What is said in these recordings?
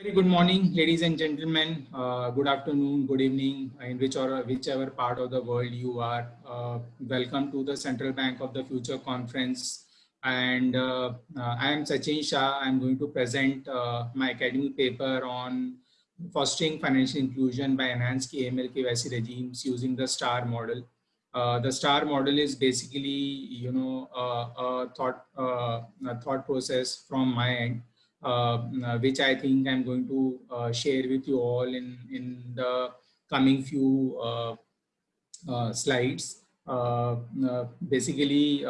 Very good morning, ladies and gentlemen. Uh, good afternoon, good evening, in which or whichever part of the world you are. Uh, welcome to the Central Bank of the Future conference. And uh, uh I am Sachin Shah. I'm going to present uh, my academic paper on fostering financial inclusion by enhanced AML KYC regimes using the STAR model. Uh, the STAR model is basically, you know, a thought a thought process from my end which I think I'm going to uh, share with you all in, in the coming few slides. basically,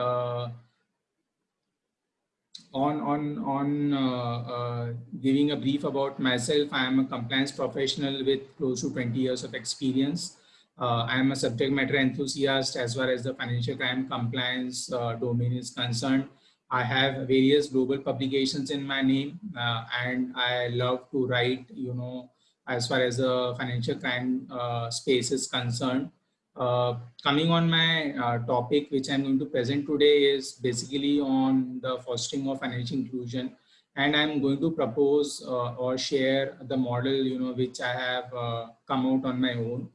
on on on uh, uh, giving a brief about myself i am a compliance professional with close to 20 years of experience uh, i am a subject matter enthusiast as far as the financial crime compliance domain is concerned I have various global publications in my name uh, and I love to write, you know, as far as the financial crime uh, space is concerned. Uh, coming on my uh, topic, which I'm going to present today is basically on the fostering of financial inclusion. And I'm going to propose uh, or share the model, you know, which I have uh, come out on my own.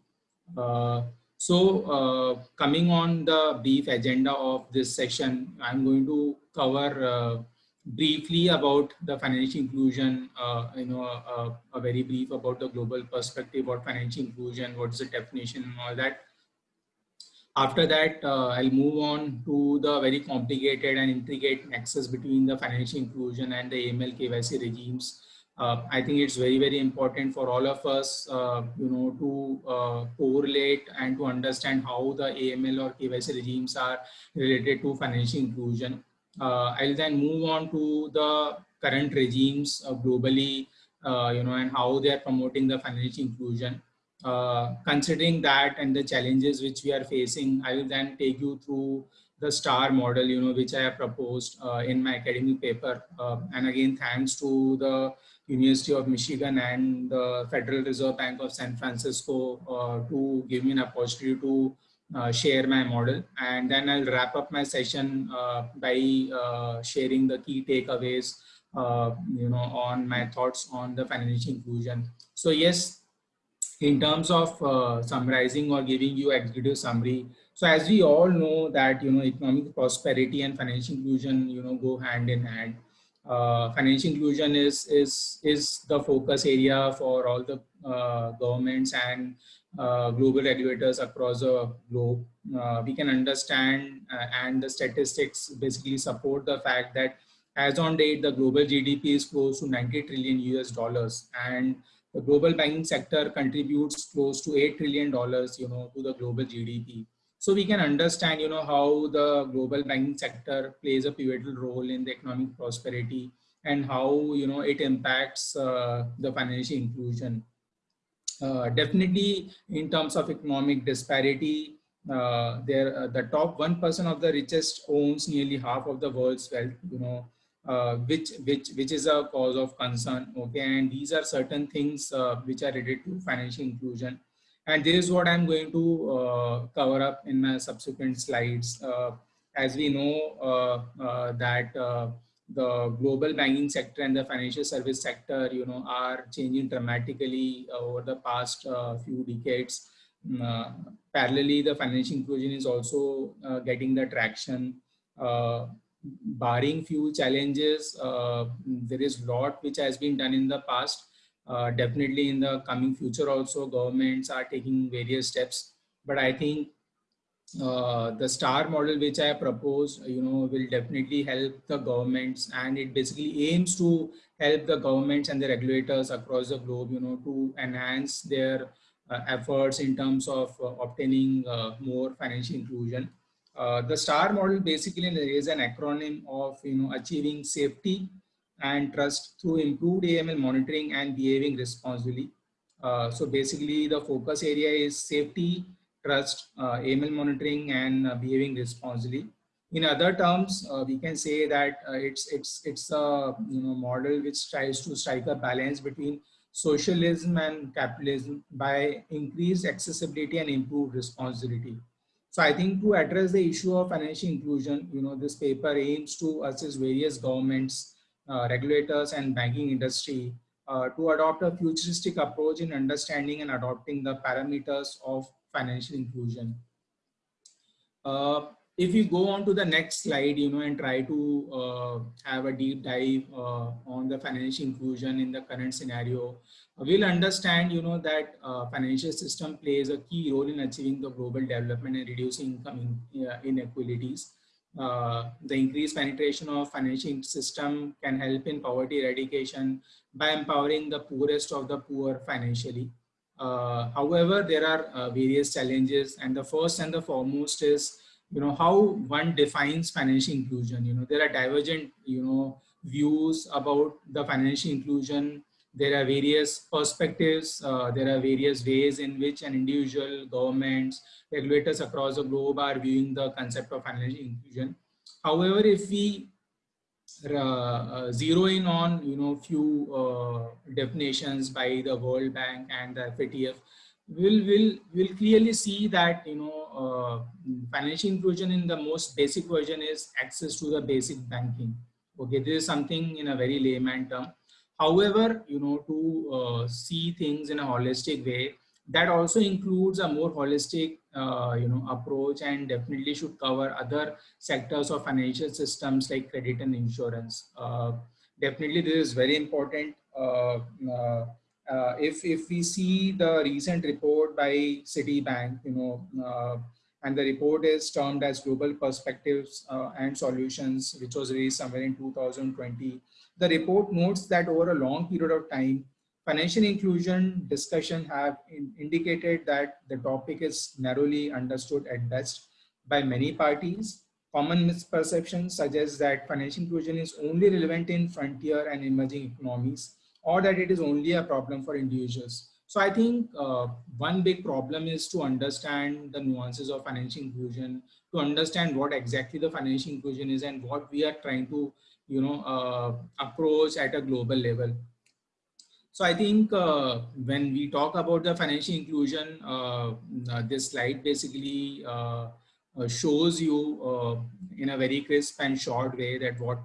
So uh, coming on the brief agenda of this session, I'm going to cover uh, briefly about the financial inclusion, uh, you know, uh, a very brief about the global perspective about financial inclusion, what is the definition and all that. After that, uh, I'll move on to the very complicated and intricate nexus between the financial inclusion and the AML KYC regimes uh, I think it's very, very important for all of us, uh, you know, to uh, correlate and to understand how the AML or KYC regimes are related to financial inclusion. Uh, I'll then move on to the current regimes uh, globally, you know, and how they are promoting the financial inclusion. considering that and the challenges which we are facing, I will then take you through the STAR model, you know, which I have proposed in my academic paper. and again, thanks to the University of Michigan and the Federal Reserve Bank of San Francisco uh, to give me an opportunity to uh, share my model. And then I'll wrap up my session uh, by uh, sharing the key takeaways, uh, you know, on my thoughts on the financial inclusion. So yes, in terms of uh, summarizing or giving you executive summary, so as we all know that, you know, economic prosperity and financial inclusion, you know, go hand in hand financial inclusion is is is the focus area for all the uh, governments and uh, global regulators across the globe. Uh, we can understand uh, and the statistics basically support the fact that as on date, the global GDP is close to 90 trillion US dollars and the global banking sector contributes close to 8 trillion dollars, you know, to the global GDP. So we can understand, you know, how the global banking sector plays a pivotal role in the economic prosperity and how, you know, it impacts uh, the financial inclusion. Uh, definitely in terms of economic disparity, uh, there uh, the top 1% of the richest owns nearly half of the world's wealth, you know, uh, which which which is a cause of concern okay and these are certain things uh, which are related to financial inclusion and this is what I'm going to uh, cover up in my subsequent slides. Uh, as we know uh, uh that uh, the global banking sector and the financial service sector, you know, are changing dramatically over the past uh, few decades. Mm, parallelly, the financial inclusion is also getting the traction. barring few challenges, there is a lot which has been done in the past uh, definitely in the coming future also governments are taking various steps. But i think uh, the star model which i propose you know will definitely help the governments. And it basically aims to help the governments and the regulators across the globe you know to enhance their uh, efforts in terms of uh, obtaining uh, more financial inclusion. The star model basically is an acronym of you know achieving safety and trust through improved AML monitoring and behaving responsibly. Uh, so basically the focus area is safety, trust, uh, AML monitoring and uh, behaving responsibly. In other terms, uh, we can say that uh, it's, it's, it's a you know, model which tries to strike a balance between socialism and capitalism by increased accessibility and improved responsibility. So I think to address the issue of financial inclusion, you know, this paper aims to assist various governments regulators and banking industry uh, to adopt a futuristic approach in understanding and adopting the parameters of financial inclusion. Uh, if we go on to the next slide, you know, and try to uh, have a deep dive uh, on the financial inclusion in the current scenario, we'll understand, you know, that uh, financial system plays a key role in achieving the global development and reducing income in, uh, inequalities. Uh, the increased penetration of financial system can help in poverty eradication by empowering the poorest of the poor financially. Uh, however, there are various challenges and the first and the foremost is you know how one defines financial inclusion you know there are divergent you know views about the financial inclusion there are various perspectives uh, there are various ways in which an individual governments regulators across the globe are viewing the concept of financial inclusion. However if we uh, uh, zero in on you know few uh, definitions by the world bank and the fatf we'll will will clearly see that you know uh, financial inclusion in the most basic version is access to the basic banking. Okay this is something in a very layman term however you know to uh, see things in a holistic way that also includes a more holistic uh, you know approach and definitely should cover other sectors of financial systems like credit and insurance uh, definitely this is very important uh, uh, uh, if if we see the recent report by Citibank, you know, and the report is termed as Global Perspectives and Solutions, which was released somewhere in 2020. The report notes that over a long period of time, financial inclusion discussion have in indicated that the topic is narrowly understood at best by many parties. Common misperceptions suggest that financial inclusion is only relevant in frontier and emerging economies or that it is only a problem for individuals. So I think uh, one big problem is to understand the nuances of financial inclusion, to understand what exactly the financial inclusion is and what we are trying to, you know, uh, approach at a global level. So I think uh, when we talk about the financial inclusion, uh, uh, this slide basically uh, shows you in a very crisp and short way that what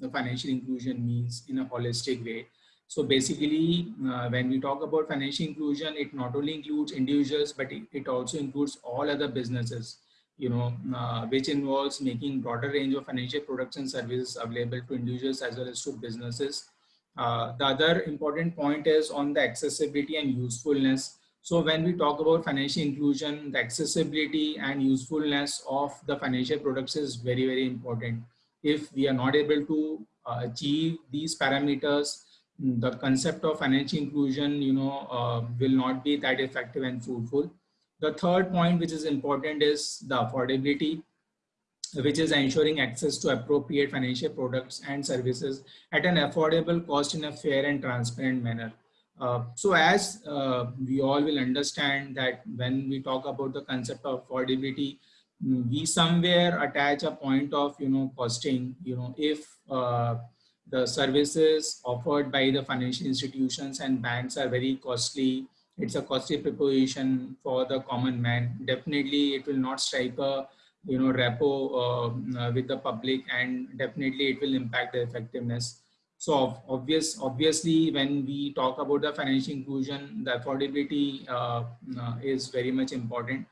the financial inclusion means in a holistic way. So basically, uh, when we talk about financial inclusion, it not only includes individuals, but it, it also includes all other businesses, you know, uh, which involves making broader range of financial products and services available to individuals as well as to businesses. Uh, the other important point is on the accessibility and usefulness. So when we talk about financial inclusion, the accessibility and usefulness of the financial products is very, very important. If we are not able to uh, achieve these parameters, the concept of financial inclusion, you know, uh, will not be that effective and fruitful. The third point, which is important, is the affordability, which is ensuring access to appropriate financial products and services at an affordable cost in a fair and transparent manner. Uh, so as uh, we all will understand that when we talk about the concept of affordability, we somewhere attach a point of, you know, costing, you know, if uh, the services offered by the financial institutions and banks are very costly. It's a costly proposition for the common man. Definitely, it will not strike a you know repo uh, with the public, and definitely it will impact the effectiveness. So obvious, obviously, when we talk about the financial inclusion, the affordability uh, uh, is very much important.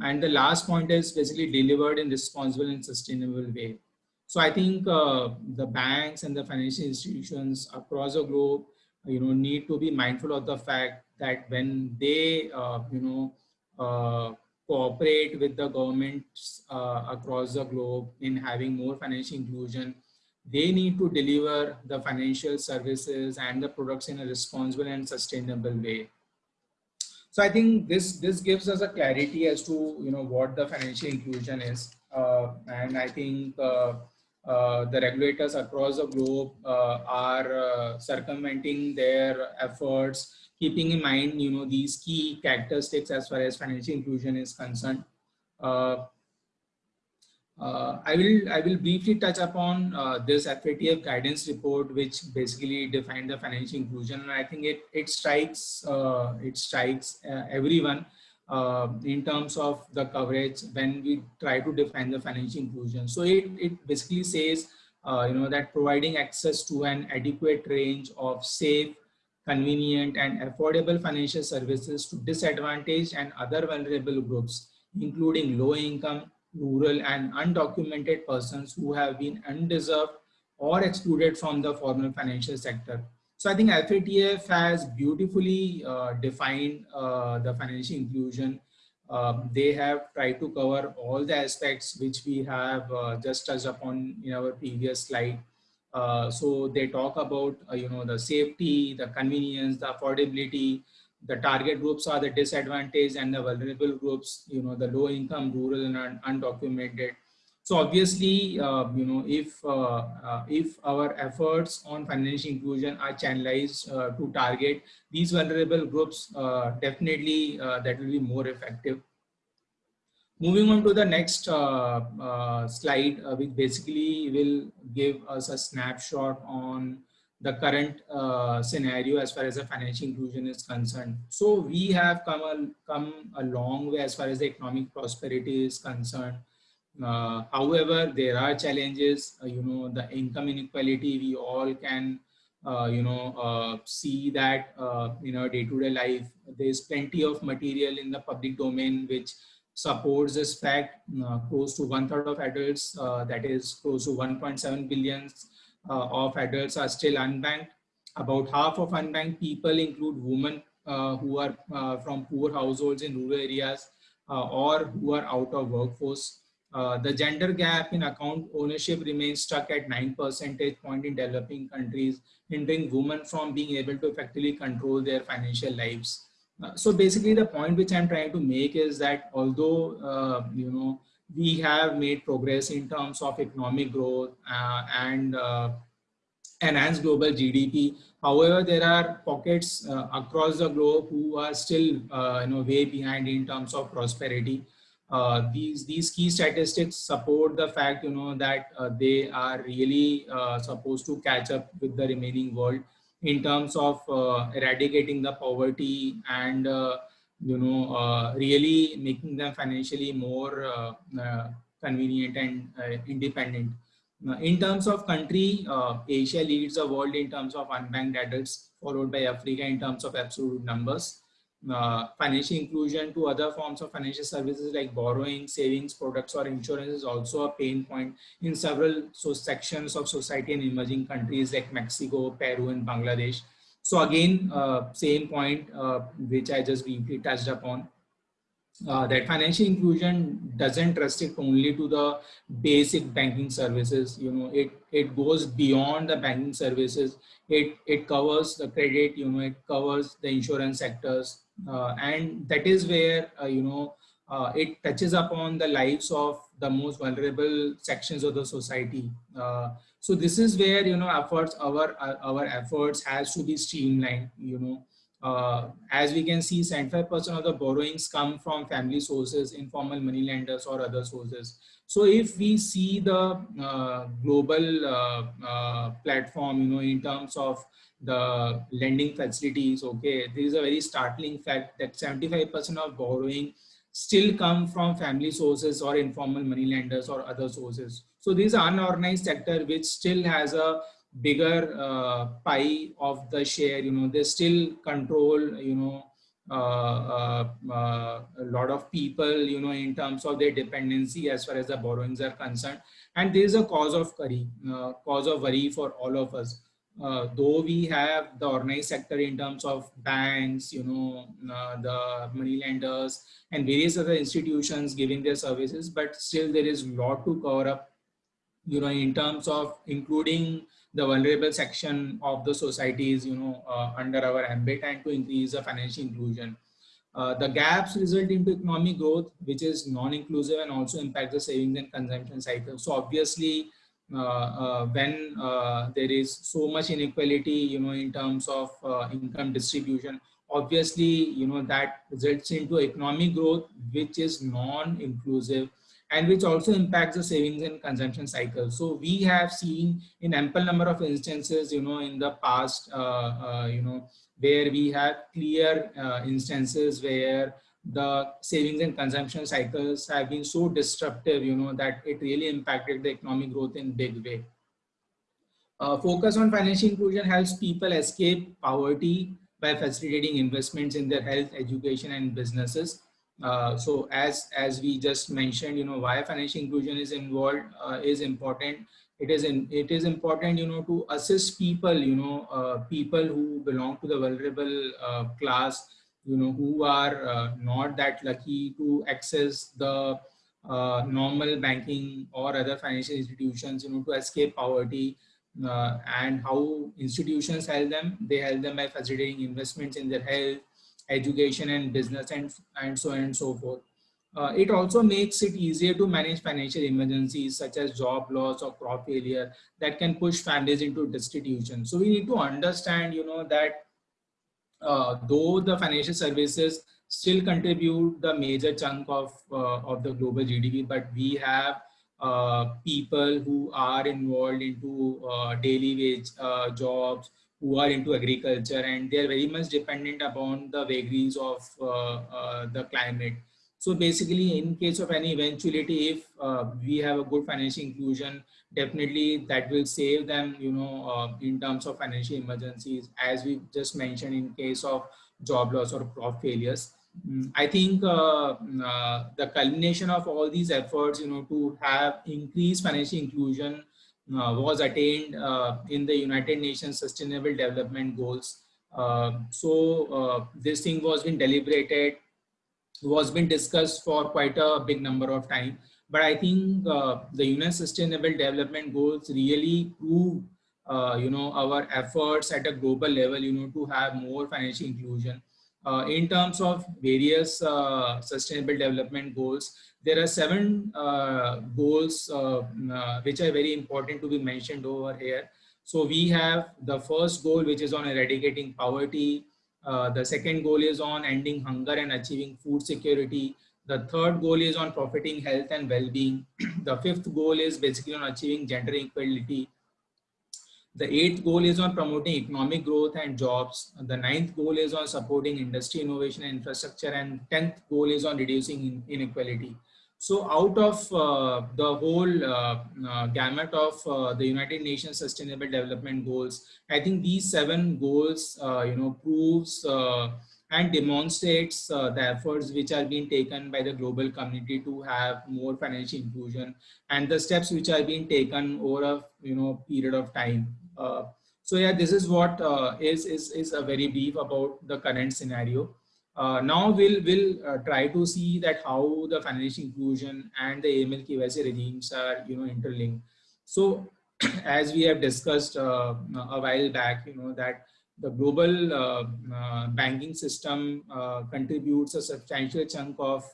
And the last point is basically delivered in responsible and sustainable way. So I think uh, the banks and the financial institutions across the globe, you know, need to be mindful of the fact that when they, uh, you know, uh, cooperate with the governments uh, across the globe in having more financial inclusion, they need to deliver the financial services and the products in a responsible and sustainable way. So I think this this gives us a clarity as to you know what the financial inclusion is, uh, and I think uh, the regulators across the globe uh, are uh, circumventing their efforts, keeping in mind, you know, these key characteristics as far as financial inclusion is concerned. Uh, uh, I will I will briefly touch upon this FATF guidance report, which basically defined the financial inclusion, and I think it it strikes it strikes everyone uh, in terms of the coverage when we try to define the financial inclusion. So it, it basically says, uh, you know, that providing access to an adequate range of safe, convenient and affordable financial services to disadvantaged and other vulnerable groups, including low income, rural and undocumented persons who have been undeserved or excluded from the formal financial sector. So I think FATF has beautifully uh, defined uh, the financial inclusion. Uh, they have tried to cover all the aspects which we have uh, just touched upon in our previous slide. Uh, so they talk about, uh, you know, the safety, the convenience, the affordability, the target groups are the disadvantaged and the vulnerable groups, you know, the low income, rural and undocumented. So obviously, uh, you know, if uh, uh, if our efforts on financial inclusion are channelized uh, to target these vulnerable groups, uh, definitely uh, that will be more effective. Moving on to the next slide, which basically will give us a snapshot on the current scenario as far as the financial inclusion is concerned. So we have come a, come a long way as far as the economic prosperity is concerned. Uh, however, there are challenges, uh, you know, the income inequality, we all can, uh, you know, uh, see that uh, in our day-to-day -day life, there's plenty of material in the public domain which supports this fact close to one third of adults, that is close to 1.7 billion uh, of adults are still unbanked. About half of unbanked people include women uh, who are uh, from poor households in rural areas or who are out of workforce. Uh, the gender gap in account ownership remains stuck at 9 percentage point in developing countries, hindering women from being able to effectively control their financial lives. Uh, so basically the point which I'm trying to make is that although, uh, you know, we have made progress in terms of economic growth uh, and uh, enhanced global GDP. However, there are pockets across the globe who are still you know, way behind in terms of prosperity. Uh, these, these key statistics support the fact you know, that uh, they are really supposed to catch up with the remaining world in terms of eradicating the poverty and you know, uh, really making them financially more uh, uh, convenient and independent. in terms of country, Asia leads the world in terms of unbanked adults, followed by Africa in terms of absolute numbers. Uh, financial inclusion to other forms of financial services like borrowing, savings, products or insurance is also a pain point in several so sections of society in emerging countries like Mexico, Peru and Bangladesh. So again, uh, same point uh, which I just briefly touched upon. Uh, that financial inclusion doesn't restrict only to the basic banking services you know it it goes beyond the banking services it it covers the credit you know it covers the insurance sectors and that is where uh, you know uh, it touches upon the lives of the most vulnerable sections of the society. So this is where you know efforts our our efforts has to be streamlined you know. Uh, as we can see 75% of the borrowings come from family sources informal money lenders or other sources. So if we see the uh, global uh, uh platform you know in terms of the lending facilities okay this is a very startling fact that 75% of borrowing still come from family sources or informal money lenders or other sources so this unorganized sector, which still has a bigger uh, pie of the share, you know, they still control, you know, uh, uh, uh, a lot of people, you know, in terms of their dependency as far as the borrowings are concerned. And there is a cause of worry, uh, cause of worry for all of us. Uh, though we have the organized sector in terms of banks, you know, uh, the money lenders and various other institutions giving their services, but still there is a lot to cover up you know, in terms of including the vulnerable section of the societies, you know, uh, under our ambit and to increase the financial inclusion. Uh, the gaps result into economic growth, which is non-inclusive and also impact the savings and consumption cycle. So obviously, when uh, there is so much inequality, you know, in terms of uh, income distribution, obviously, you know, that results into economic growth, which is non-inclusive and which also impacts the savings and consumption cycle. So we have seen in ample number of instances, you know, in the past, uh, uh, you know, where we have clear uh, instances where the savings and consumption cycles have been so disruptive, you know, that it really impacted the economic growth in big way. Uh, focus on financial inclusion helps people escape poverty by facilitating investments in their health, education, and businesses. Uh, so as as we just mentioned, you know why financial inclusion is involved uh, is important. It is in, it is important, you know, to assist people, you know, uh, people who belong to the vulnerable uh, class, you know, who are uh, not that lucky to access the normal banking or other financial institutions, you know, to escape poverty. Uh, and how institutions help them. They help them by facilitating investments in their health, education and business and, and so on and so forth. Uh, it also makes it easier to manage financial emergencies such as job loss or crop failure that can push families into destitution. So we need to understand, you know, that uh, though the financial services still contribute the major chunk of, uh, of the global GDP, but we have uh, people who are involved into uh, daily wage jobs, who are into agriculture, and they're very much dependent upon the vagaries of the climate. So basically, in case of any eventuality, if uh, we have a good financial inclusion, definitely that will save them, you know, uh, in terms of financial emergencies, as we just mentioned in case of job loss or crop failures. Mm, I think uh, uh, the culmination of all these efforts, you know, to have increased financial inclusion uh, was attained uh, in the United Nations Sustainable Development Goals. Uh, so this thing was been deliberated, was been discussed for quite a big number of time. But I think the UN Sustainable Development Goals really prove, you know, our efforts at a global level, you know, to have more financial inclusion. Uh, in terms of various uh, sustainable development goals, there are seven uh, goals uh, uh, which are very important to be mentioned over here. So we have the first goal, which is on eradicating poverty. Uh, the second goal is on ending hunger and achieving food security. The third goal is on profiting health and well-being. the fifth goal is basically on achieving gender equality. The eighth goal is on promoting economic growth and jobs. The ninth goal is on supporting industry innovation and infrastructure. And tenth goal is on reducing inequality. So out of uh, the whole uh, uh, gamut of uh, the United Nations Sustainable Development Goals, I think these seven goals, uh, you know, proves uh, and demonstrates the efforts which are being taken by the global community to have more financial inclusion and the steps which are being taken over a you know period of time. Uh, so yeah, this is what uh, is is is a very brief about the current scenario. Uh, now we'll will try to see that how the financial inclusion and the AML KYC regimes are you know interlinked. So as we have discussed uh, a while back, you know, that the global uh, uh, banking system contributes a substantial chunk of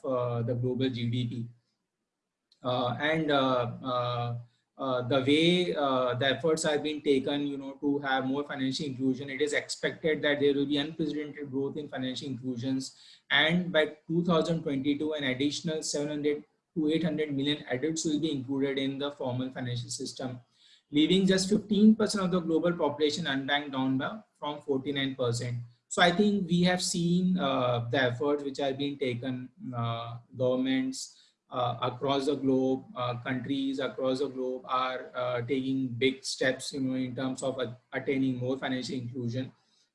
the global GDP. and uh, the way uh, the efforts have been taken, you know, to have more financial inclusion, it is expected that there will be unprecedented growth in financial inclusions. And by 2022, an additional 700 to 800 million adults will be included in the formal financial system, leaving just 15% of the global population unbanked down by from 49%. So I think we have seen uh, the efforts which are being taken, uh, governments, uh, across the globe, countries across the globe are taking big steps, you know, in terms of attaining more financial inclusion.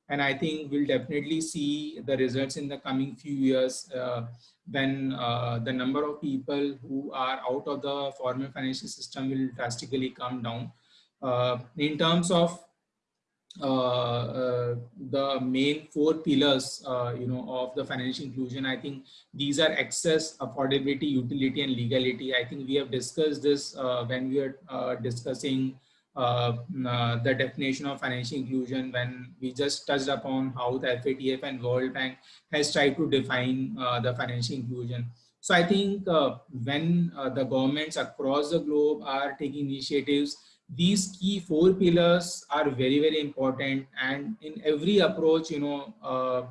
And I think we'll definitely see the results in the coming few years uh, when uh, the number of people who are out of the formal financial system will drastically come down. Uh, in terms of the main four pillars, uh, you know, of the financial inclusion. I think these are access, affordability, utility, and legality. I think we have discussed this when we are discussing uh, uh, the definition of financial inclusion when we just touched upon how the FATF and World Bank has tried to define uh, the financial inclusion. So I think when the governments across the globe are taking initiatives these key four pillars are very very important. And in every approach you know uh,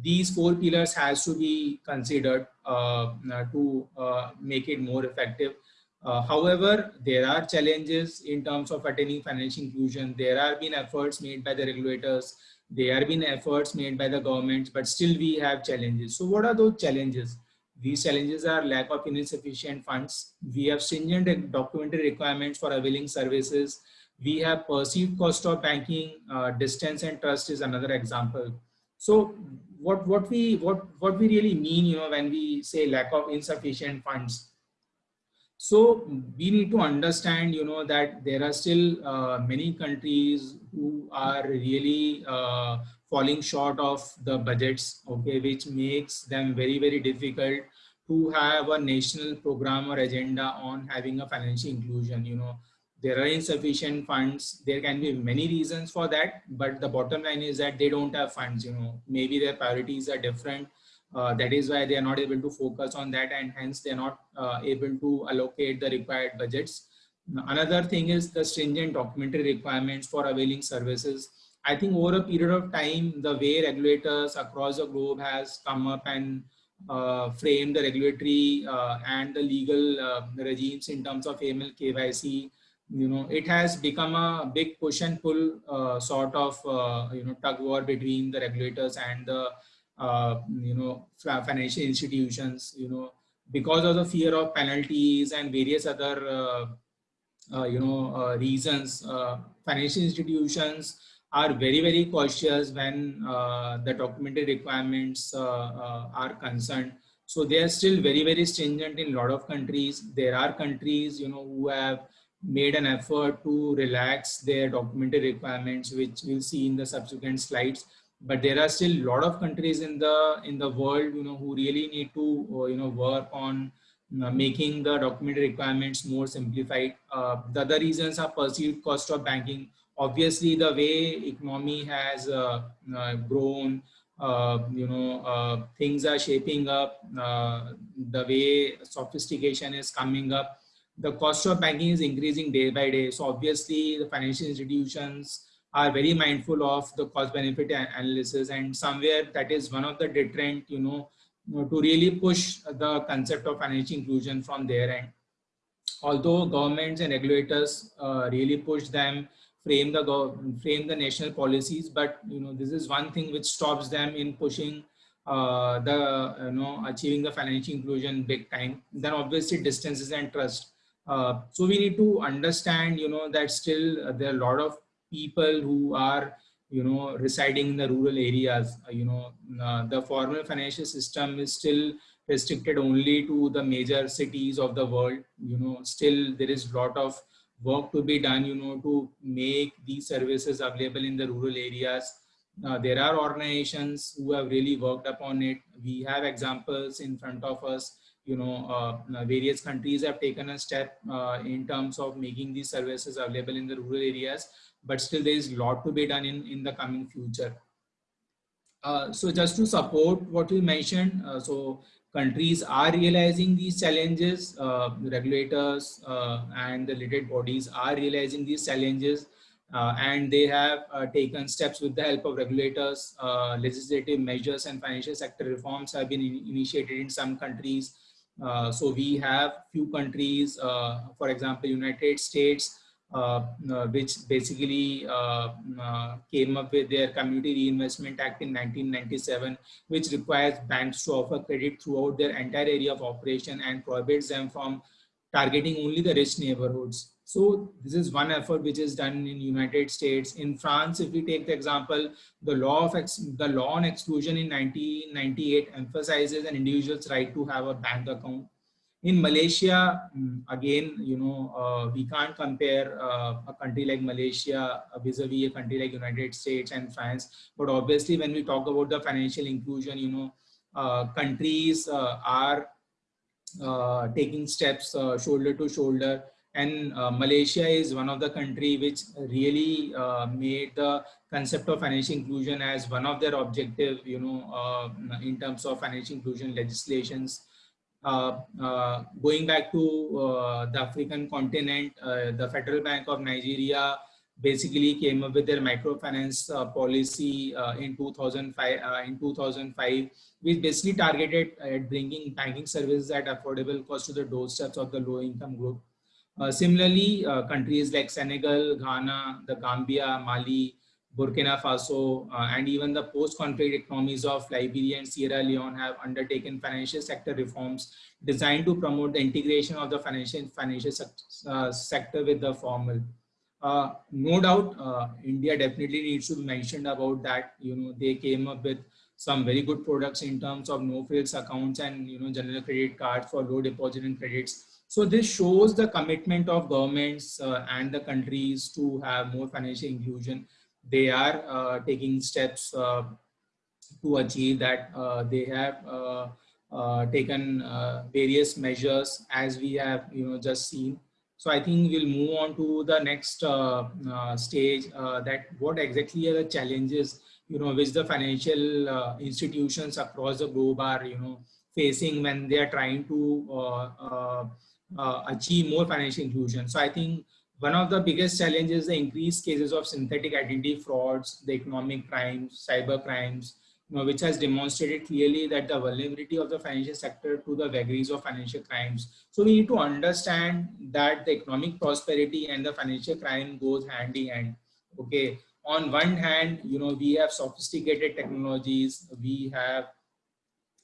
these four pillars has to be considered uh, to uh, make it more effective. Uh, however there are challenges in terms of attaining financial inclusion. There have been efforts made by the regulators. There have been efforts made by the governments but still we have challenges. So what are those challenges these challenges are lack of insufficient funds. We have stringent documentary requirements for availing services. We have perceived cost of banking, uh, distance and trust is another example. So what, what, we, what, what we really mean, you know, when we say lack of insufficient funds, so we need to understand, you know, that there are still uh, many countries who are really uh, falling short of the budgets, okay, which makes them very, very difficult to have a national program or agenda on having a financial inclusion, you know, there are insufficient funds. There can be many reasons for that, but the bottom line is that they don't have funds, you know, maybe their priorities are different. Uh, that is why they are not able to focus on that and hence they're not uh, able to allocate the required budgets. Another thing is the stringent documentary requirements for availing services I think over a period of time, the way regulators across the globe has come up and uh, framed the regulatory uh, and the legal uh, regimes in terms of AML KYC, you know, it has become a big push and pull uh, sort of, uh, you know, tug war between the regulators and the, uh, you know, financial institutions, you know, because of the fear of penalties and various other, you know, reasons, financial institutions are very, very cautious when uh, the documentary requirements uh, uh, are concerned. So they are still very, very stringent in a lot of countries. There are countries, you know, who have made an effort to relax their documentary requirements, which we'll see in the subsequent slides. But there are still a lot of countries in the in the world, you know, who really need to, you know, work on making the documentary requirements more simplified. Uh, the other reasons are perceived cost of banking obviously the way economy has uh, uh, grown uh, you know uh, things are shaping up uh, the way sophistication is coming up the cost of banking is increasing day by day. So obviously the financial institutions are very mindful of the cost benefit analysis and somewhere that is one of the deterrent you know to really push the concept of financial inclusion from their end. Although governments and regulators uh, really push them frame the frame the national policies but you know this is one thing which stops them in pushing uh, the you know achieving the financial inclusion big time. Then obviously distances and trust. Uh, so we need to understand you know that still there are a lot of people who are you know residing in the rural areas. Uh, you know uh, the formal financial system is still restricted only to the major cities of the world. You know still there is a lot of work to be done, you know, to make these services available in the rural areas. Uh, there are organizations who have really worked upon it. We have examples in front of us. You know, uh, various countries have taken a step uh, in terms of making these services available in the rural areas, but still there is a lot to be done in, in the coming future. Uh, so just to support what you mentioned, uh, so countries are realizing these challenges, uh, regulators uh, and the related bodies are realizing these challenges uh, and they have uh, taken steps with the help of regulators, uh, legislative measures and financial sector reforms have been in initiated in some countries. Uh, so we have few countries, for example, United States, Uh, uh, which basically uh, uh, came up with their Community Reinvestment Act in 1997, which requires banks to offer credit throughout their entire area of operation and prohibits them from targeting only the rich neighborhoods. So this is one effort which is done in United States. In France, if we take the example, the law of the law on exclusion in 1998 emphasizes an individual's right to have a bank account in Malaysia, mm, again, you know, uh, we can't compare uh, a country like Malaysia vis-a-vis -vis a country like United States and France. But obviously, when we talk about the financial inclusion, you know, uh, countries uh, are uh, taking steps uh, shoulder to shoulder. And Malaysia is one of the country which really made the concept of financial inclusion as one of their objective, you know, in terms of financial inclusion legislations. Uh, uh, going back to uh, the African continent, the Federal Bank of Nigeria basically came up with their microfinance uh, policy uh, in 2005 uh, in 2005 which basically targeted at bringing banking services at affordable cost to the doorsteps of the low income group. Similarly countries like senegal ghana the gambia mali Burkina Faso, uh, and even the post-conflict economies of Liberia and Sierra Leone have undertaken financial sector reforms designed to promote the integration of the financial financial uh, sector with the formal. Uh, no doubt, uh, India definitely needs to be mentioned about that. You know, they came up with some very good products in terms of no frills accounts and you know general credit cards for low deposit and credits. So this shows the commitment of governments uh, and the countries to have more financial inclusion. They are uh, taking steps uh, to achieve that. Uh, they have taken various measures as we have you know just seen. So I think we'll move on to the next stage that what exactly are the challenges you know, which the financial uh, institutions across the globe are, you know, facing when they are trying to uh, uh, achieve more financial inclusion. So I think one of the biggest challenges is the increased cases of synthetic identity frauds, the economic crimes, cyber crimes, you know, which has demonstrated clearly that the vulnerability of the financial sector to the vagaries of financial crimes. So we need to understand that the economic prosperity and the financial crime goes hand in hand. Okay, on one hand, you know, we have sophisticated technologies, we have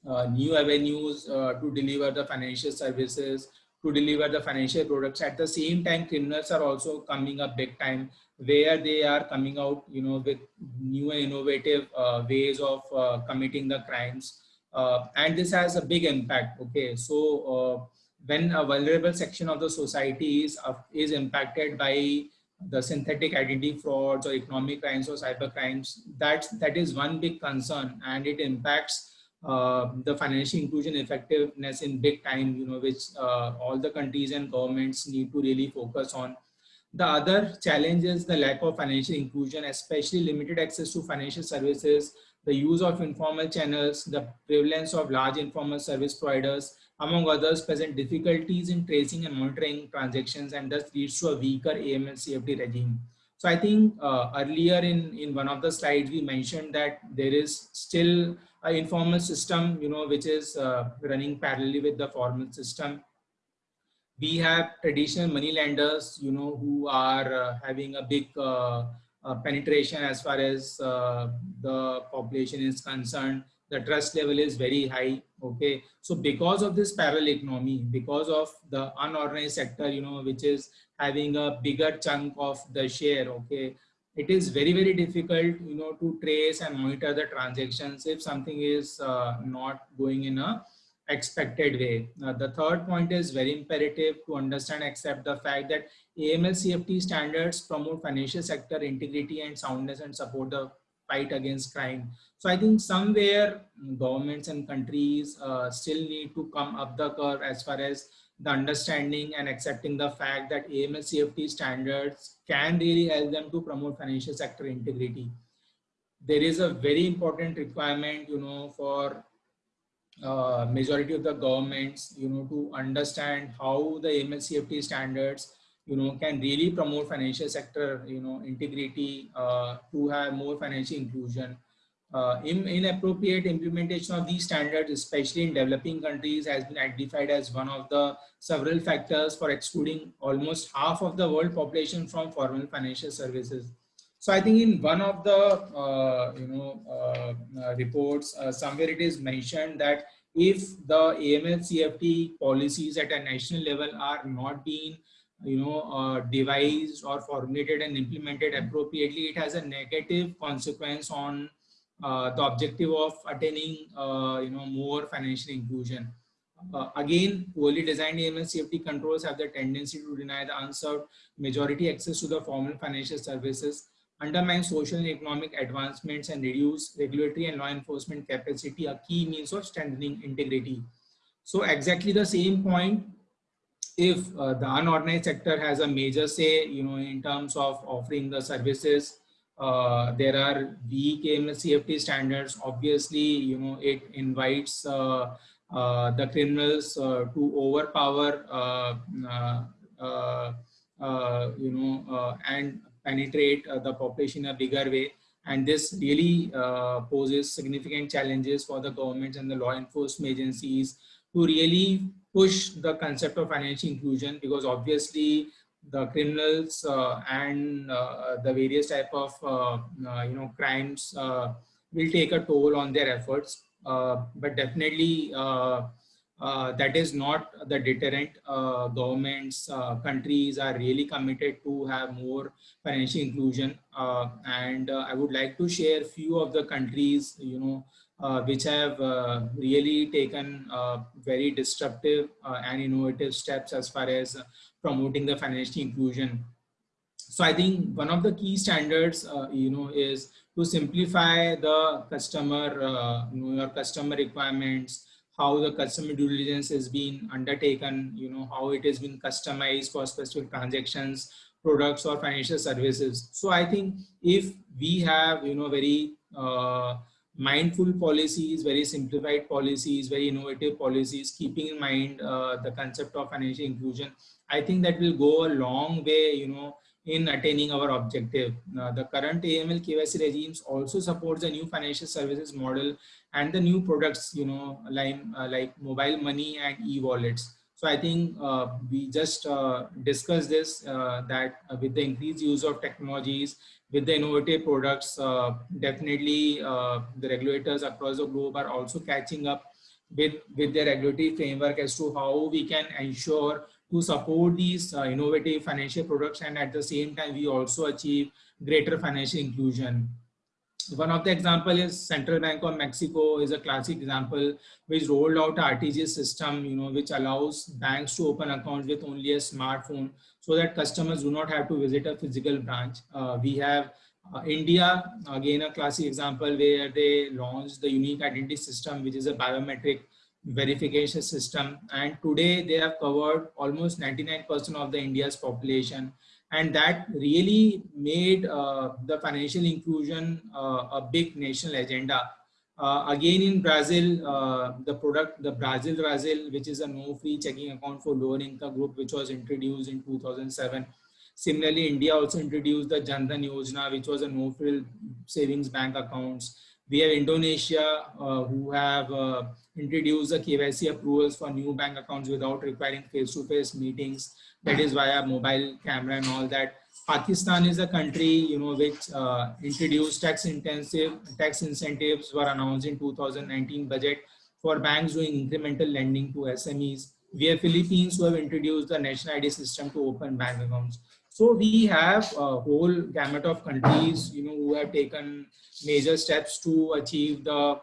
uh, new avenues uh, to deliver the financial services, to deliver the financial products. At the same time, criminals are also coming up big time where they are coming out, you know, with new and innovative uh, ways of uh, committing the crimes. Uh, and this has a big impact. Okay, so uh, when a vulnerable section of the society is, is impacted by the synthetic identity frauds or economic crimes or cyber crimes, that, that is one big concern and it impacts uh, the financial inclusion effectiveness in big time, you know, which uh, all the countries and governments need to really focus on. The other challenge is the lack of financial inclusion, especially limited access to financial services, the use of informal channels, the prevalence of large informal service providers, among others, present difficulties in tracing and monitoring transactions and thus leads to a weaker AML CFT regime. So I think uh, earlier in, in one of the slides, we mentioned that there is still informal system, you know, which is uh, running parallelly with the formal system. We have traditional money lenders, you know, who are uh, having a big uh, penetration as far as the population is concerned. The trust level is very high okay? So because of this parallel economy because of the unorganized sector you know which is having a bigger chunk of the share okay it is very very difficult you know to trace and monitor the transactions if something is uh, not going in a expected way uh, the third point is very imperative to understand accept the fact that aml cft standards promote financial sector integrity and soundness and support the fight against crime. So I think somewhere governments and countries uh, still need to come up the curve as far as the understanding and accepting the fact that AML CFT standards can really help them to promote financial sector integrity. There is a very important requirement, you know, for uh, majority of the governments, you know, to understand how the AML CFT standards you know, can really promote financial sector, you know, integrity uh, to have more financial inclusion. Uh, in, inappropriate implementation of these standards, especially in developing countries, has been identified as one of the several factors for excluding almost half of the world population from formal financial services. So I think in one of the uh, you know uh, uh, reports, uh, somewhere it is mentioned that if the AML CFT policies at a national level are not being you know, uh, devised or formulated and implemented appropriately, it has a negative consequence on the objective of attaining, uh, you know, more financial inclusion. Uh, again, poorly designed AML CFT controls have the tendency to deny the unserved majority access to the formal financial services, undermine social and economic advancements, and reduce regulatory and law enforcement capacity, a key means of strengthening integrity. So exactly the same point if uh, the unorganized sector has a major say, you know, in terms of offering the services, uh, there are weak CFT standards. Obviously, you know, it invites uh, uh the criminals uh, to overpower, uh, you know, and penetrate the population in a bigger way. And this really poses significant challenges for the governments and the law enforcement agencies to really push the concept of financial inclusion because obviously the criminals uh, and uh, the various type of uh, uh you know crimes uh, will take a toll on their efforts uh, but definitely that is not the deterrent. Governments, countries are really committed to have more financial inclusion. And I would like to share few of the countries, you know, Uh, which have uh, really taken uh, very disruptive and innovative steps as far as promoting the financial inclusion. So I think one of the key standards, you know, is to simplify the customer, you know, your customer requirements, how the customer due diligence is being undertaken, you know, how it has been customized for specific transactions, products or financial services. So I think if we have, you know, very uh, mindful policies, very simplified policies, very innovative policies, keeping in mind uh, the concept of financial inclusion, I think that will go a long way, you know, in attaining our objective. Uh, the current AML KYC regimes also supports the new financial services model and the new products, you know, like, uh, like mobile money and e-wallets. So I think uh, we just uh, discussed this, uh, that with the increased use of technologies, with the innovative products, uh, definitely the regulators across the globe are also catching up with, with their regulatory framework as to how we can ensure to support these uh, innovative financial products and at the same time we also achieve greater financial inclusion. One of the example is Central Bank of Mexico is a classic example which rolled out RTGS system, you know, which allows banks to open accounts with only a smartphone so that customers do not have to visit a physical branch. Uh, we have uh, India, again, a classic example where they launched the unique identity system, which is a biometric verification system. And today they have covered almost 99% of the India's population. And that really made uh, the financial inclusion uh, a big national agenda. Uh, again in Brazil, uh, the product, the Brazil Brazil, which is a no-free checking account for lower income group, which was introduced in 2007. Similarly, India also introduced the Jan Yojana, which was a no-frill savings bank accounts. We have Indonesia, uh, who have uh, introduced the KYC approvals for new bank accounts without requiring face-to-face -face meetings. That is via mobile camera and all that. Pakistan is a country, you know, which uh, introduced tax intensive tax incentives were announced in 2019 budget for banks doing incremental lending to SMEs. We have Philippines who have introduced the national ID system to open bank accounts. So we have a whole gamut of countries, you know, who have taken major steps to achieve the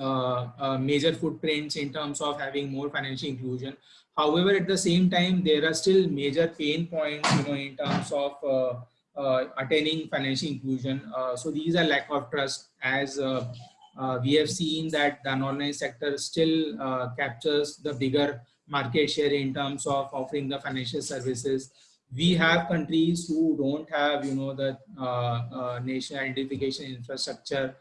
uh, uh, major footprints in terms of having more financial inclusion. However, at the same time, there are still major pain points, you know, in terms of uh, uh attaining financial inclusion. Uh, so these are lack of trust as uh, we have seen that the unorganized sector still captures the bigger market share in terms of offering the financial services we have countries who don't have, you know, the uh, uh, nation identification infrastructure.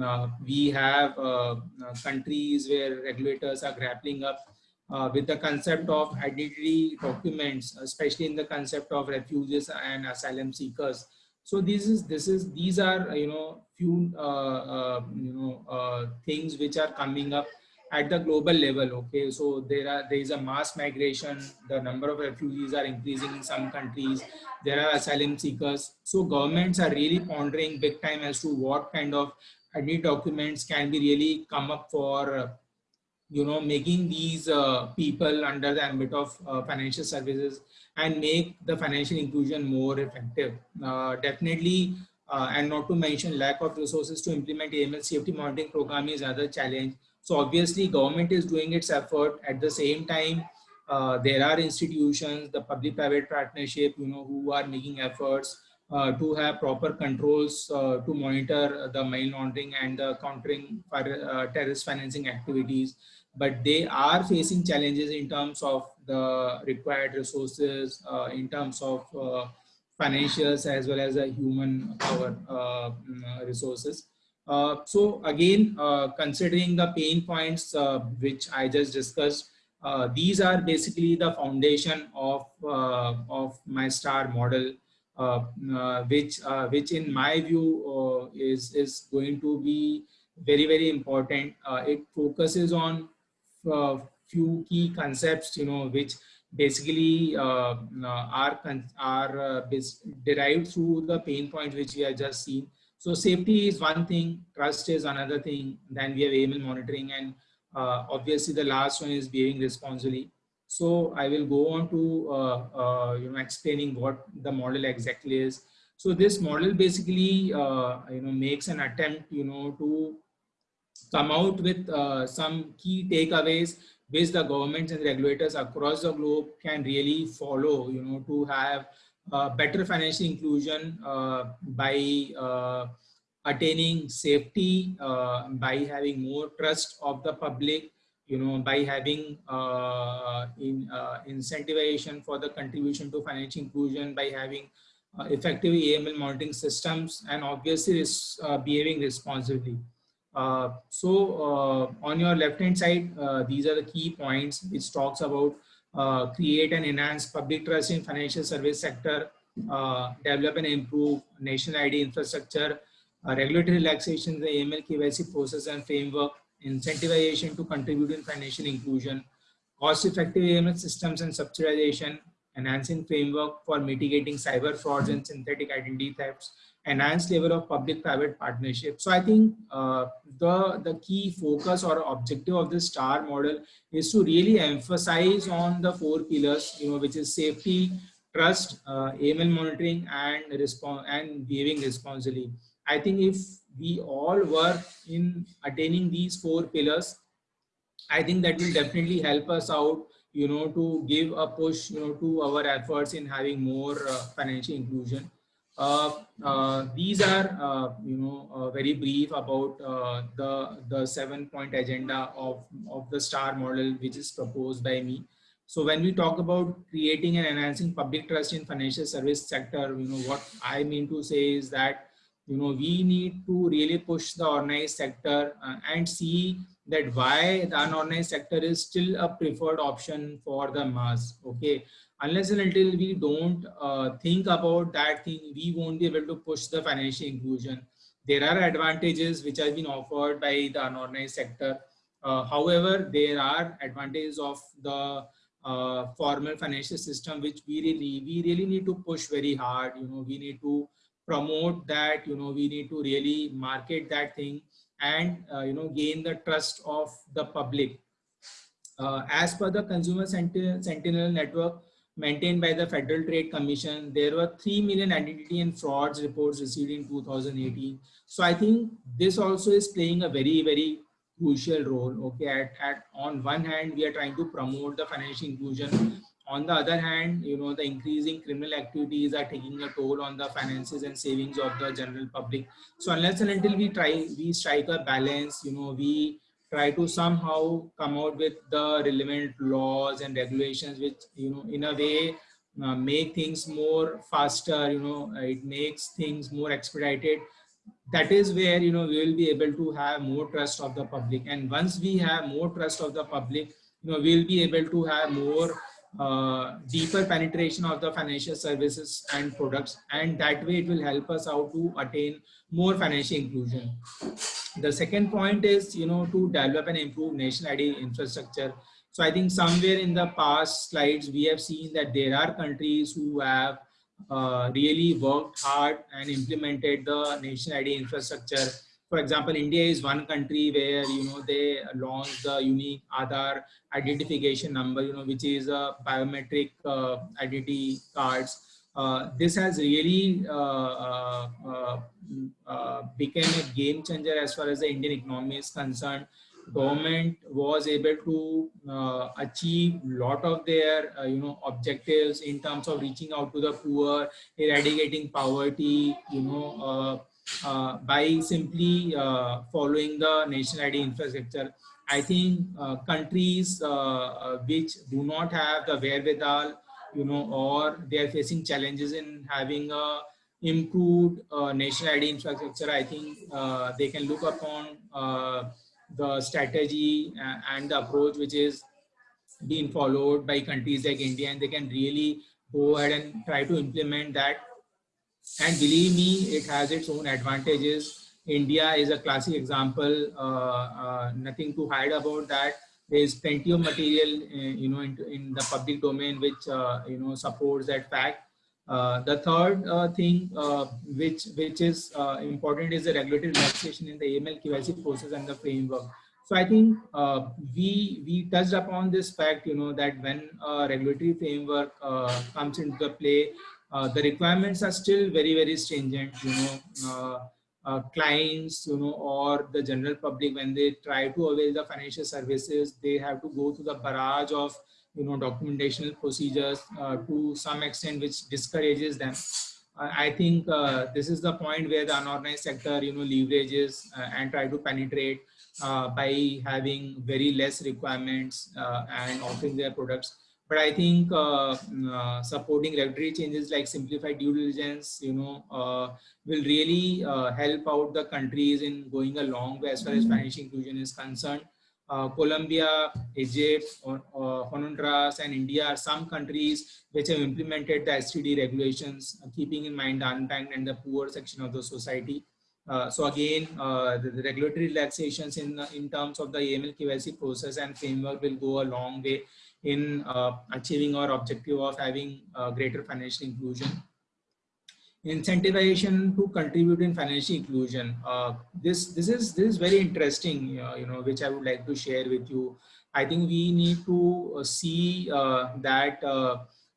Uh, we have uh, uh, countries where regulators are grappling up uh, with the concept of identity documents, especially in the concept of refugees and asylum seekers. So this is this is these are you know few you know things which are coming up at the global level okay? So there are there is a mass migration. The number of refugees are increasing in some countries. There are asylum seekers. So governments are really pondering big time as to what kind of ID documents can be really come up for uh, you know making these uh, people under the ambit of uh, financial services and make the financial inclusion more effective. Uh, definitely uh, and not to mention lack of resources to implement AML safety monitoring program is another challenge so obviously government is doing its effort at the same time. Uh, there are institutions, the public-private partnership, you know, who are making efforts uh, to have proper controls uh, to monitor the money laundering and the countering for, uh, terrorist financing activities. But they are facing challenges in terms of the required resources, uh, in terms of uh, financials as well as a human power mm, resources. Uh, so again, uh, considering the pain points uh, which I just discussed, these are basically the foundation of of my star model, which which in my view is is going to be very very important. it focuses on few key concepts, you know, which basically uh, are are uh, derived through the pain points which we have just seen. So safety is one thing, trust is another thing. Then we have AML monitoring and Uh, obviously, the last one is behaving responsibly. So I will go on to uh, uh, you know explaining what the model exactly is. So this model basically uh, you know makes an attempt you know to come out with uh, some key takeaways which the governments and regulators across the globe can really follow you know to have better financial inclusion uh, by uh, attaining safety, uh, by having more trust of the public, you know, by having uh, in, incentivization for the contribution to financial inclusion, by having effective AML monitoring systems, and obviously behaving responsibly. Uh, so uh, on your left hand side, uh, these are the key points which talks about Uh, create and enhance public trust in financial service sector, uh, develop and improve national ID infrastructure, uh, regulatory relaxation, in the AML KYC process and framework, incentivization to contribute in financial inclusion, cost-effective AML systems and subsidization, enhancing framework for mitigating cyber frauds and synthetic identity thefts, enhanced level of public-private partnership. So I think uh, the, the key focus or objective of the STAR model is to really emphasize on the four pillars, you know, which is safety, trust, uh, AML monitoring, and respond and behaving responsibly. I think if we all work in attaining these four pillars, I think that will definitely help us out, you know, to give a push, you know, to our efforts in having more uh, financial inclusion. Uh, uh, these are, uh, you know, very brief about the, the seven point agenda of, of the STAR model, which is proposed by me. So when we talk about creating and enhancing public trust in financial service sector, you know, what I mean to say is that, you know, we need to really push the organized sector uh, and see that why the unorganized sector is still a preferred option for the mass. Okay, unless and until we don't uh, think about that thing, we won't be able to push the financial inclusion. There are advantages which have been offered by the unorganized sector. Uh, however, there are advantages of the uh, formal financial system, which we really, we really need to push very hard. You know, we need to promote that, you know, we need to really market that thing and, uh, you know, gain the trust of the public. Uh, as per the Consumer Sentinel Network, maintained by the Federal Trade Commission. There were 3 million identity and frauds reports received in 2018. So I think this also is playing a very, very crucial role. Okay, at, at on one hand, we are trying to promote the financial inclusion. On the other hand, you know, the increasing criminal activities are taking a toll on the finances and savings of the general public. So unless and until we try, we strike a balance, you know, we try to somehow come out with the relevant laws and regulations which you know in a way uh, make things more faster you know it makes things more expedited. That is where you know we will be able to have more trust of the public. And once we have more trust of the public you know we'll be able to have more uh, deeper penetration of the financial services and products. And that way it will help us out to attain more financial inclusion the second point is, you know, to develop and improve national ID infrastructure. So I think somewhere in the past slides, we have seen that there are countries who have uh, really worked hard and implemented the national ID infrastructure. For example, India is one country where, you know, they launched the unique Aadhaar identification number, you know, which is a biometric uh, identity cards Uh, this has really uh, uh, uh, uh, became a game changer as far as the Indian economy is concerned. Government was able to uh, achieve a lot of their uh, you know objectives in terms of reaching out to the poor, eradicating poverty, you know, by simply following the national ID infrastructure. I think countries which do not have the wherewithal you know, or they are facing challenges in having a improved uh, national ID infrastructure, I think uh, they can look upon uh, the strategy and the approach which is being followed by countries like India and they can really go ahead and try to implement that. And believe me, it has its own advantages. India is a classic example, uh, uh, nothing to hide about that there is plenty of material uh, you know in, in the public domain which uh, you know supports that fact uh, the third uh, thing which which is important is the regulatory relaxation in the AML KYC process and the framework. So I think uh, we we touched upon this fact, you know, that when a regulatory framework uh, comes into the play, the requirements are still very very stringent. You know, uh, uh, clients, you know, or the general public when they try to avail the financial services, they have to go through the barrage of you know documentation procedures uh, to some extent, which discourages them. I think this is the point where the unorganized sector, you know, leverages and try to penetrate uh, by having very less requirements uh, and offering their products. But I think uh, uh supporting regulatory changes like simplified due diligence, you know, uh, will really uh, help out the countries in going a long way as far as mm-hmm. financial inclusion is concerned. Colombia, Egypt, Honduras, and India are some countries which have implemented the SDD regulations, keeping in mind the unbanked and the poor section of the society. Uh, so again, uh, the, the, regulatory relaxations in, in terms of the AML KYC process and framework will go a long way in uh, achieving our objective of having greater financial inclusion. Incentivization to contribute in financial inclusion. Uh, this this is this is very interesting, uh, you know, which I would like to share with you. I think we need to see that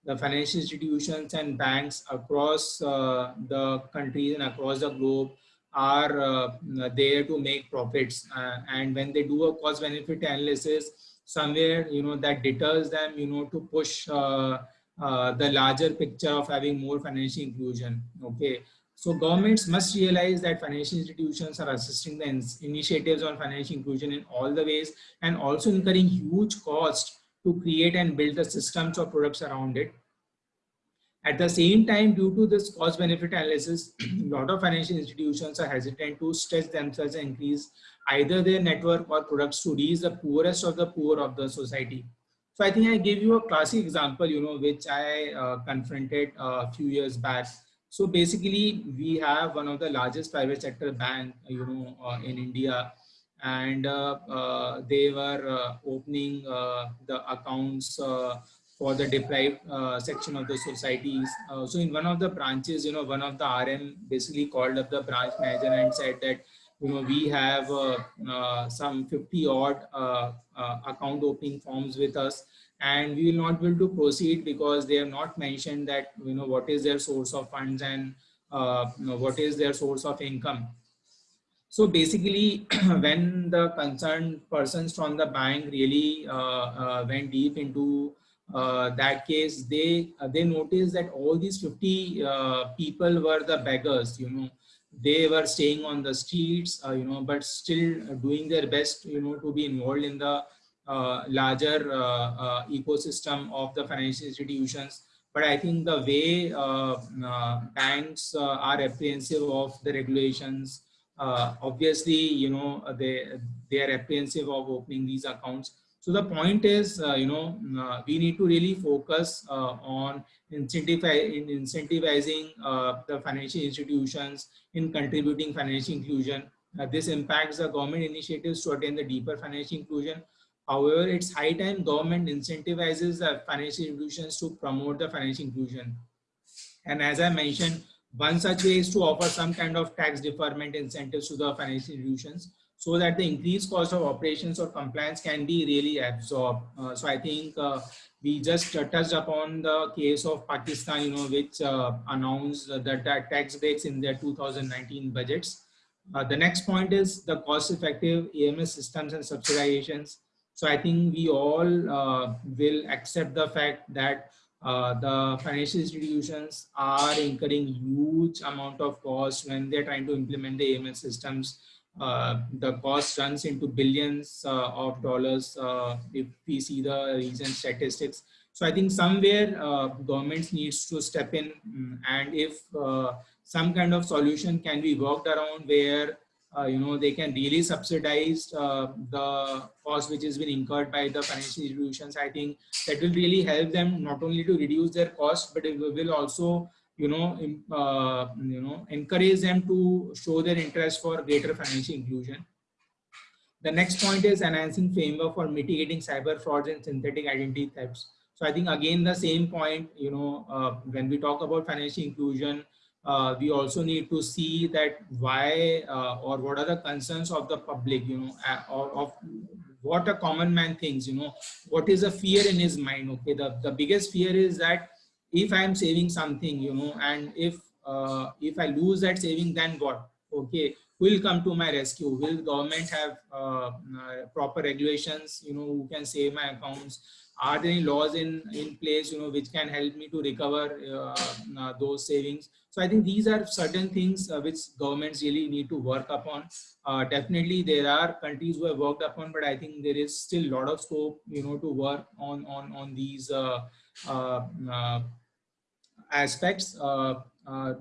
the financial institutions and banks across the countries and across the globe are uh, there to make profits uh, and when they do a cost benefit analysis somewhere you know that deters them you know to push uh, uh, the larger picture of having more financial inclusion okay? So governments must realize that financial institutions are assisting the in initiatives on financial inclusion in all the ways and also incurring huge cost to create and build the systems or products around it. At the same time, due to this cost benefit analysis, a lot of financial institutions are hesitant to stretch themselves and increase either their network or products to reach the poorest of the poor of the society. So I think I gave you a classic example, you know, which I uh, confronted a few years back. So basically, we have one of the largest private sector bank, you know, uh, in India, and uh, uh they were uh, opening uh, the accounts for the deprived uh, section of the societies. Uh, so in one of the branches, you know, one of the RM basically called up the branch manager and said that, you know, we have uh, uh some 50 odd uh, uh, account opening forms with us and we will not be able to proceed because they have not mentioned that, you know, what is their source of funds and you know, what is their source of income. So basically, when the concerned persons from the bank really went deep into uh, that case, they uh, they noticed that all these 50 uh, people were the beggars. You know, they were staying on the streets. Uh, you know, but still doing their best. You know, to be involved in the uh, larger uh, ecosystem of the financial institutions. But I think the way banks are apprehensive of the regulations, obviously, you know, they they are apprehensive of opening these accounts so the point is, uh, you know, uh, we need to really focus uh, on incentivizing, uh, the financial institutions in contributing financial inclusion. Uh, this impacts the government initiatives to attain the deeper financial inclusion. However, it's high time government incentivizes the financial institutions to promote the financial inclusion. And as I mentioned, one such way is to offer some kind of tax deferment incentives to the financial institutions so that the increased cost of operations or compliance can be really absorbed. Uh, so I think uh, we just uh, touched upon the case of Pakistan, you know, which uh, announced that, tax breaks in their 2019 budgets. Uh, the next point is the cost-effective AML systems and subsidizations. So I think we all uh, will accept the fact that the financial institutions are incurring huge amount of cost when they're trying to implement the AML systems uh, the cost runs into billions uh, of dollars uh, if we see the recent statistics. So I think somewhere uh, governments needs to step in mm, and if uh, some kind of solution can be worked around where uh, you know they can really subsidize the cost which has been incurred by the financial institutions. I think that will really help them not only to reduce their cost but it will also you know, uh, you know, encourage them to show their interest for greater financial inclusion. The next point is enhancing framework for mitigating cyber frauds and synthetic identity thefts. So I think again the same point, you know, uh, when we talk about financial inclusion, uh, we also need to see that why uh, or what are the concerns of the public, you know, or of what a common man thinks, you know, what is a fear in his mind. Okay, the, the biggest fear is that if I am saving something, you know, and if uh, if I lose that saving, then what? Okay, will come to my rescue? Will government have uh, uh, proper regulations, you know, who can save my accounts? Are there any laws in, in place, you know, which can help me to recover uh, uh those savings? So I think these are certain things uh, which governments really need to work upon. Uh, definitely there are countries who have worked upon, but I think there is still a lot of scope, you know, to work on, on, on these aspects. Uh,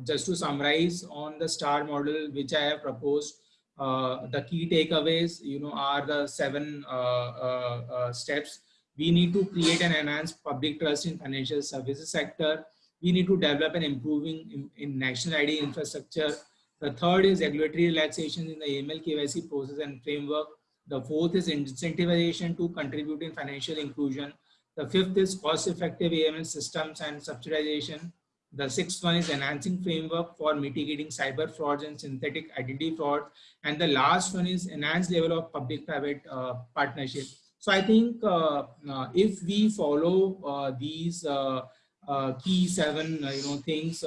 just to summarize on the star model which I have proposed, uh, the key takeaways, you know, are the seven uh, steps. We need to create and enhance public trust in financial services sector. We need to develop and improving in, in national ID infrastructure. The third is regulatory relaxation in the AML KYC process and framework. The fourth is incentivization to contribute in financial inclusion. The fifth is cost-effective AML systems and subsidization. The sixth one is enhancing framework for mitigating cyber frauds and synthetic identity fraud. And the last one is enhanced level of public-private uh, partnership. So I think uh, uh, if we follow uh, these uh, uh, key seven you know things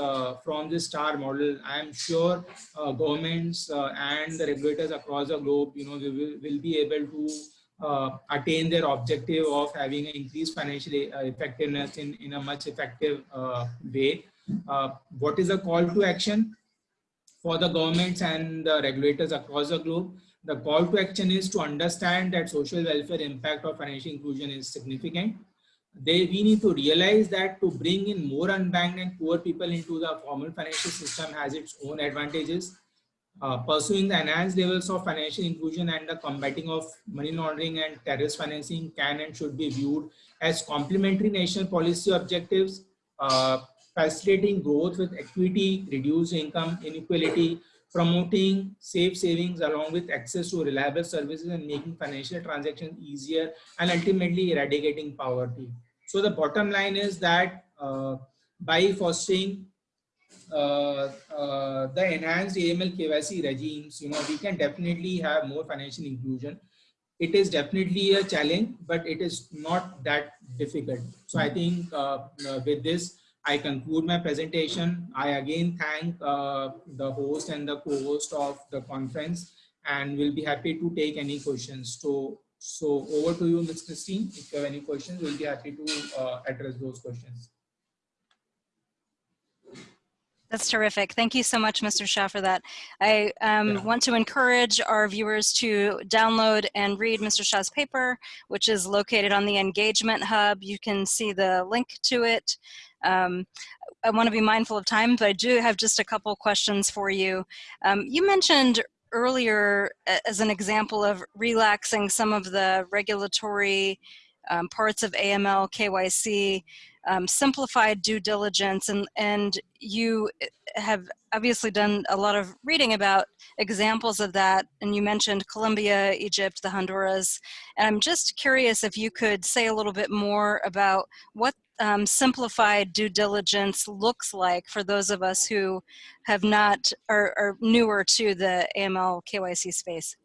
from the star model, I am sure governments and the regulators across the globe, you know, will, will be able to uh, attain their objective of having increased financial effectiveness in, in a much effective uh, way. Uh, what is a call to action for the governments and the regulators across the globe? The call to action is to understand that social welfare impact of financial inclusion is significant. They, we need to realize that to bring in more unbanked and poor people into the formal financial system has its own advantages. Uh, pursuing the enhanced levels of financial inclusion and the combating of money laundering and terrorist financing can and should be viewed as complementary national policy objectives. Uh, facilitating growth with equity, reduce income inequality, promoting safe savings along with access to reliable services and making financial transactions easier and ultimately eradicating poverty. So the bottom line is that uh, by fostering uh, uh, the enhanced AML KYC regimes, you know, we can definitely have more financial inclusion. It is definitely a challenge, but it is not that difficult. So I think uh, uh with this, I conclude my presentation. I again thank uh, the host and the co-host of the conference and we'll be happy to take any questions. So, so over to you, Ms. Christine. If you have any questions, we'll be happy to uh, address those questions. That's terrific. Thank you so much, Mr. Shah, for that. I um, yeah. want to encourage our viewers to download and read Mr. Shah's paper, which is located on the Engagement Hub. You can see the link to it. Um, I want to be mindful of time, but I do have just a couple questions for you. Um, you mentioned earlier as an example of relaxing some of the regulatory um, parts of AML, KYC, um, simplified due diligence, and, and you have obviously done a lot of reading about examples of that, and you mentioned Colombia, Egypt, the Honduras, and I'm just curious if you could say a little bit more about what um, simplified due diligence looks like for those of us who have not are, are newer to the AML KYC space?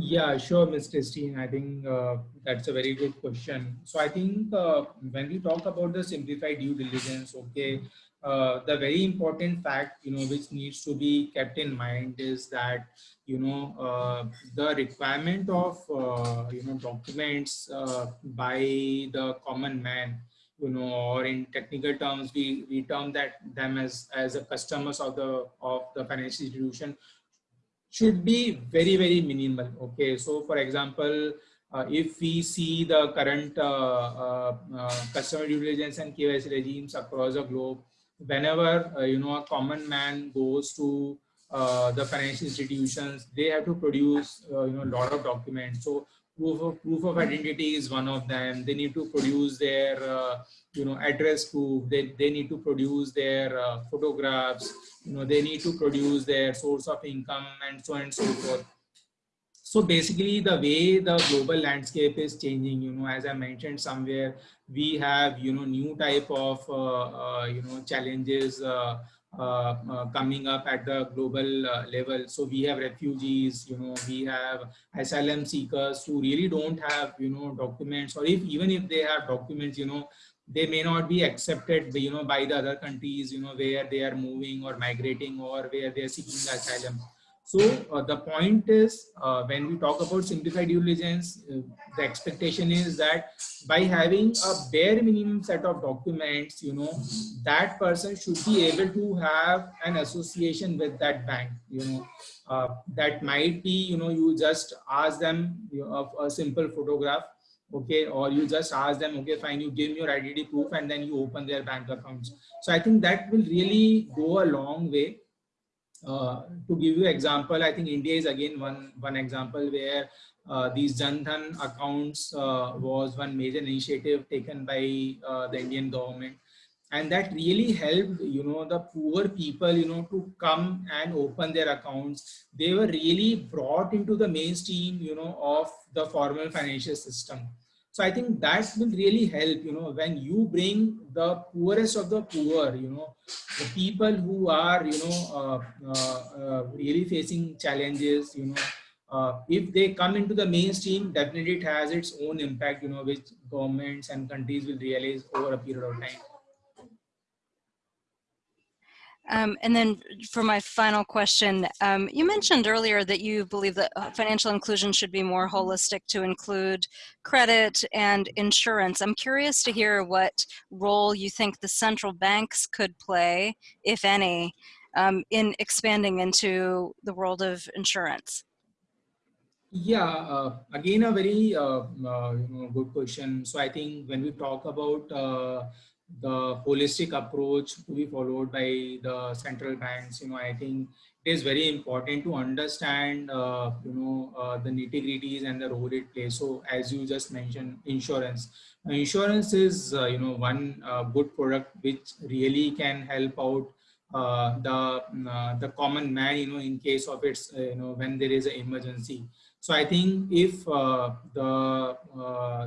Yeah, sure, Ms. Christine. I think uh, that's a very good question. So I think uh, when we talk about the simplified due diligence, okay, uh, the very important fact, you know, which needs to be kept in mind is that, you know, uh, the requirement of, uh, you know, documents uh, by the common man, you know, or in technical terms, we, we term that them as, as a customers of the, of the financial institution should be very, very minimal. Okay. So for example, uh, if we see the current uh, uh, customer due diligence and KYC regimes across the globe, whenever uh, you know a common man goes to uh, the financial institutions, they have to produce uh, you know a lot of documents. So proof of proof of identity is one of them. They need to produce their uh, you know address proof. They they need to produce their uh, photographs. You know they need to produce their source of income and so on and so forth so basically the way the global landscape is changing you know as i mentioned somewhere we have you know new type of uh, uh, you know challenges uh, coming up at the global uh, level. So we have refugees, you know, we have asylum seekers who really don't have, you know, documents or if even if they have documents, you know, they may not be accepted, you know, by the other countries, you know, where they are moving or migrating or where they are seeking asylum. So uh, the point is, uh, when we talk about simplified due diligence, uh, the expectation is that by having a bare minimum set of documents, you know, that person should be able to have an association with that bank, you know, uh, that might be, you know, you just ask them you know, a simple photograph, okay, or you just ask them, okay, fine, you give me your identity proof and then you open their bank accounts. So I think that will really go a long way uh, to give you example, I think India is again one one example where uh, these Jandhan accounts uh, was one major initiative taken by uh, the Indian government, and that really helped you know the poor people you know to come and open their accounts. They were really brought into the mainstream you know of the formal financial system. So I think that will really help, you know, when you bring the poorest of the poor, you know, the people who are, you know, uh, uh, uh, really facing challenges, you know, uh, if they come into the mainstream, definitely it has its own impact, you know, which governments and countries will realize over a period of time. Um, and then for my final question, um, you mentioned earlier that you believe that uh, financial inclusion should be more holistic to include credit and insurance. I'm curious to hear what role you think the central banks could play, if any, um, in expanding into the world of insurance. Yeah, uh, again, a very uh, uh good question. So I think when we talk about uh, the holistic approach to be followed by the central banks. You know i think it is very important to understand uh, you know uh, the nitty gritties and the role it plays. So as you just mentioned insurance. Insurance is uh, you know one uh, good product which really can help out uh, the uh, the common man you know in case of its you know when there is an emergency. So i think if the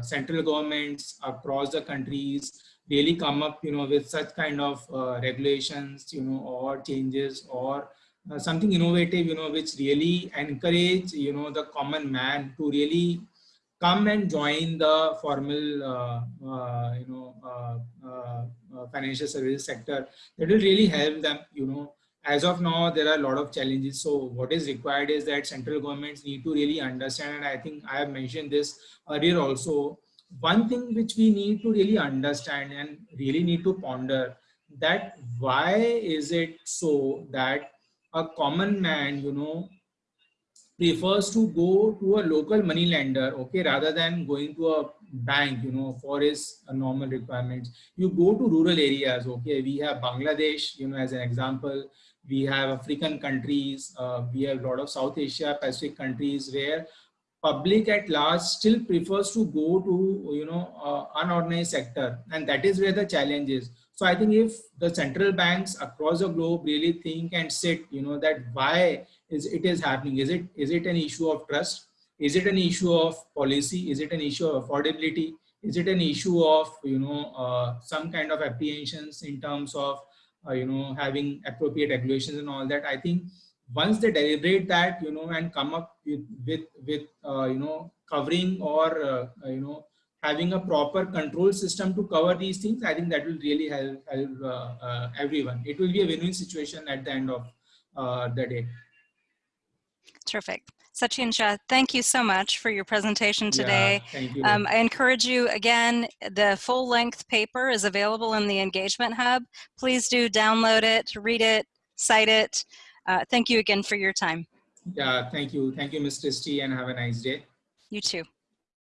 central governments across the countries really come up, you know, with such kind of uh, regulations, you know, or changes or uh, something innovative, you know, which really encourage, you know, the common man to really come and join the formal, uh, uh you know, uh, uh, financial services sector. That will really help them, you know. As of now, there are a lot of challenges. So what is required is that central governments need to really understand, and I think I have mentioned this earlier also, one thing which we need to really understand and really need to ponder that why is it so that a common man you know prefers to go to a local money lender okay rather than going to a bank you know for his uh, normal requirements? You go to rural areas okay? We have bangladesh you know as an example. We have african countries uh, we have a lot of south asia pacific countries where public at large still prefers to go to you know uh, unorganized sector and that is where the challenge is. So i think if the central banks across the globe really think and sit you know that why is it is happening? Is it is it an issue of trust? Is it an issue of policy? Is it an issue of affordability? Is it an issue of you know uh, some kind of apprehensions in terms of uh, you know having appropriate regulations and all that? I think once they deliberate that you know and come up with with, with uh, you know covering or uh, you know having a proper control system to cover these things i think that will really help, help uh, uh everyone it will be a win-win situation at the end of uh, the day terrific Sachin Shah, thank you so much for your presentation today. Yeah, thank you. Um, I encourage you again, the full length paper is available in the Engagement Hub. Please do download it, read it, cite it. Uh, thank you again for your time. Yeah, thank you. Thank you, Ms. Christie, and have a nice day. You too.